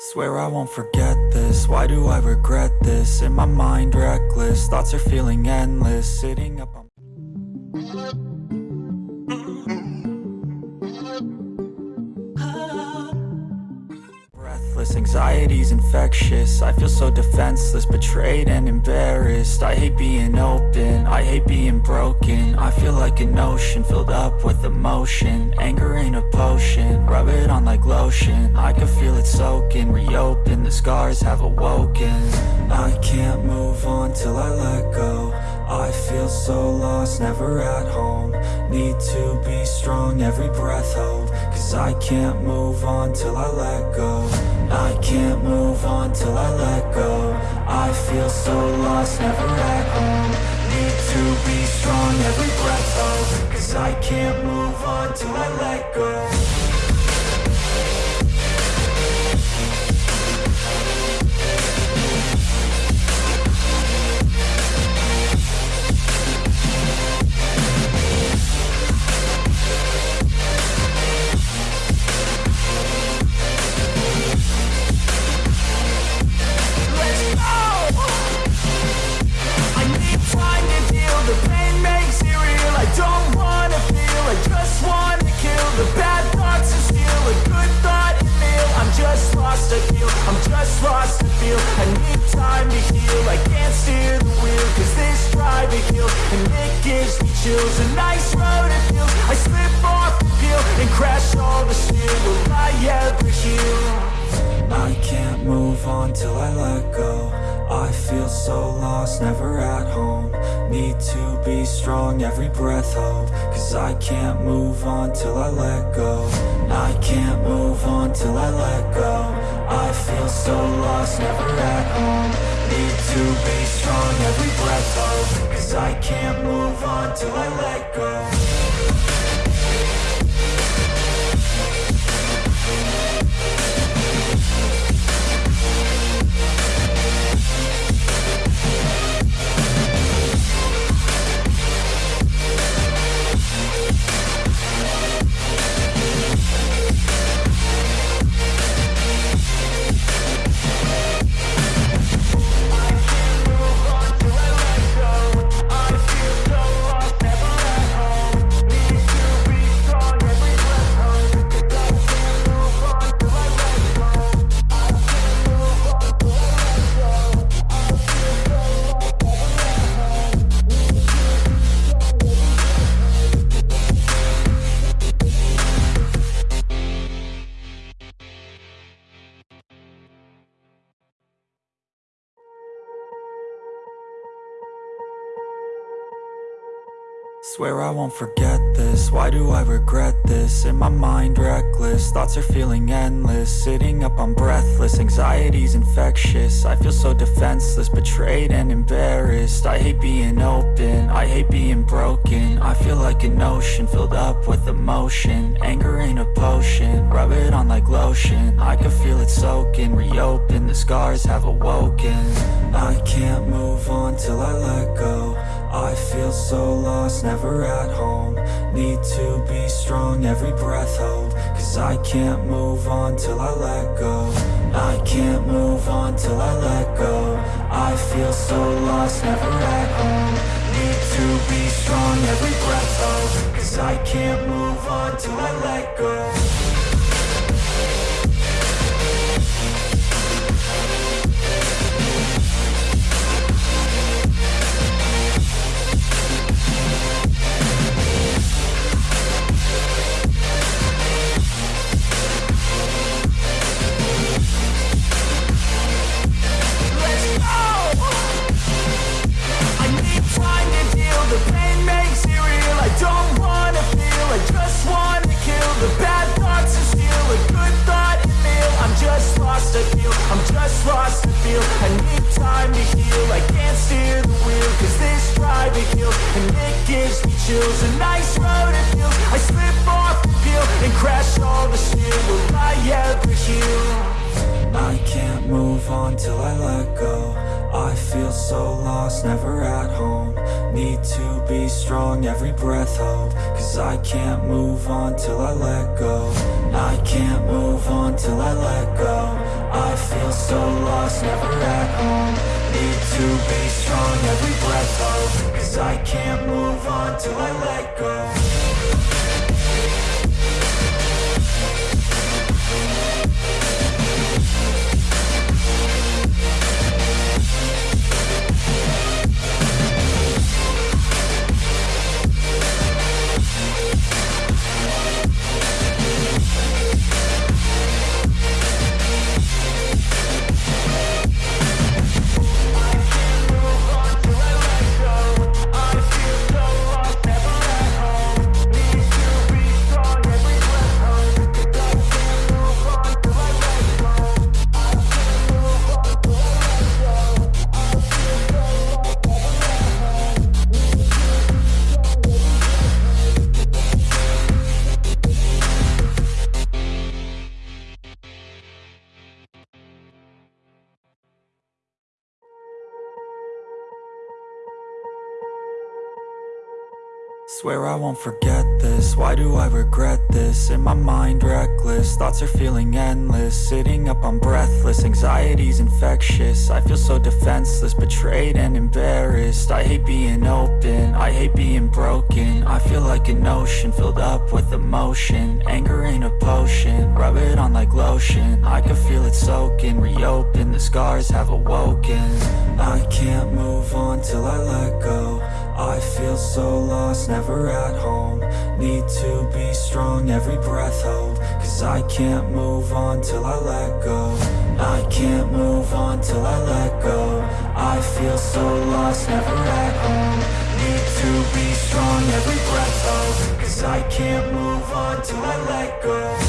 Swear I won't forget this, why do I regret this? In my mind reckless, thoughts are feeling endless. Sitting up anxiety's infectious. I feel so defenseless, betrayed and embarrassed. I hate being open, I hate being broken. I feel like an ocean filled up with emotion. Anger ain't a potion, rub it on like lotion. I can feel it soaking, reopen, the scars have awoken. I can't move on till I let go. I feel so lost, never at home. Need to be strong, every breath hold. Cause I can't move on till I let go I can't move on till I let go. I feel so lost, never at home. Need to be strong, every breath hold Cause I can't move on till I let go lost. I feel. I need time to heal. I can't steer the wheel 'cause this driving hill and it gives me chills. A nice road it feels. I slip off the peel and crash all the steel. Will I ever heal? I can't move on till I let go I feel so lost, never at home Need to be strong, every breath hold Cause I can't move on till I let go I can't move on till I let go I feel so lost, never at home. Need to be strong, every breath hold Cause I can't move on till I let go Swear I won't forget this, why do I regret this? In my mind reckless, thoughts are feeling endless. Sitting up on breathless, anxiety's infectious. I feel so defenseless, betrayed and embarrassed. I hate being open, I hate being broken. I feel like an ocean filled up with emotion. Anger ain't a potion, rub it on like lotion. I can feel it soaking, reopen, the scars have awoken. I can't move on till I let go I feel so lost, never at home. Need to be strong, every breath hold. Cause I can't move on till I let go. I can't move on till I let go. I feel so lost, never at home. Need to be strong, every breath hold. Cause I can't move on till I let go I'm just lost. I need time to heal. I can't steer the wheel 'cause this driving hill and it gives me chills. A nice road it feels. I slip off the peel and crash all the steel. Will I ever heal? I can't move on till I let go I feel so lost, never at home Need to be strong, every breath hold Cause I can't move on till I let go I can't move on till I let go I feel so lost, never at home. Need to be strong, every breath hold. Cause I can't move on till I let go Swear I won't forget this, why do I regret this? In my mind reckless, thoughts are feeling endless. Sitting up, I'm breathless, anxiety's infectious. I feel so defenseless, betrayed and embarrassed. I hate being open, I hate being broken. I feel like an ocean, filled up with emotion. Anger ain't a potion, rub it on like lotion. I can feel it soaking, reopen, the scars have awoken. I can't move on till I let go I feel so lost, never at home. Need to be strong, every breath hold. Cause I can't move on till I let go. I can't move on till I let go. I feel so lost, never at home. Need to be strong, every breath hold. Cause I can't move on till I let go